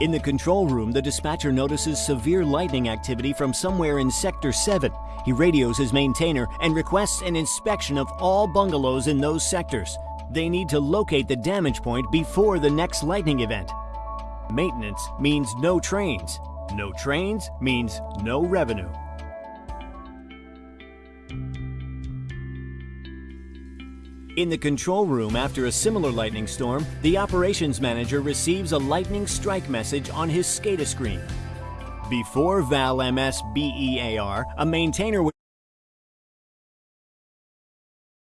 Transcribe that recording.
In the control room, the dispatcher notices severe lightning activity from somewhere in Sector 7. He radios his maintainer and requests an inspection of all bungalows in those sectors. They need to locate the damage point before the next lightning event. Maintenance means no trains. No trains means no revenue. In the control room after a similar lightning storm, the operations manager receives a lightning strike message on his SCADA screen. Before VAL MS BEAR, a maintainer would